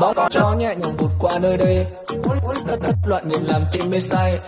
bóng cho nhẹ nhàng vụt qua nơi đây. Đất đất loạn nhịp làm tim mê say.